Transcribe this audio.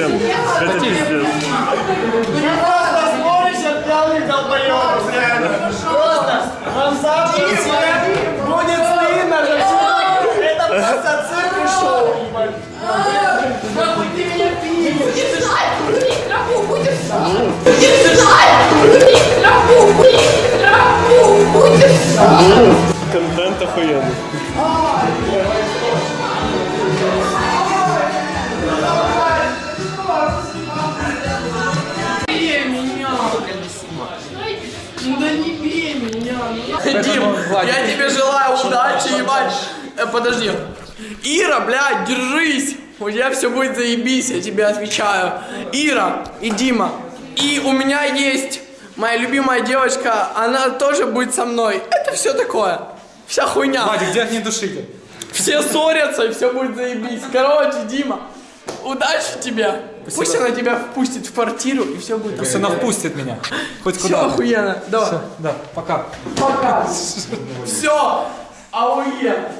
Это пиздец. Просто смотришь, от пьяных долбоёбов, реально. Просто вам завтра будет стыдно за все. Это просто цирк и шоу, ебать. Нахуй ты меня пиздишь. Траву будешь Будешь Траву будешь Траву будешь Контент охуенный. Дим, я тебе желаю удачи, ебать. Э, Подожди. Ира, блядь, держись. У тебя все будет заебись, я тебе отвечаю. Ира и Дима. И у меня есть моя любимая девочка, она тоже будет со мной. Это все такое. Вся хуйня. Вадик, где от недушитель? Все ссорятся, и все будет заебись. Короче, Дима, удачи тебе. Пусть она тебя впустит в квартиру, и все будет Пусть она впустит меня. Хоть Все куда. охуенно. Давай. Да, пока. Пока. Все. Ауе.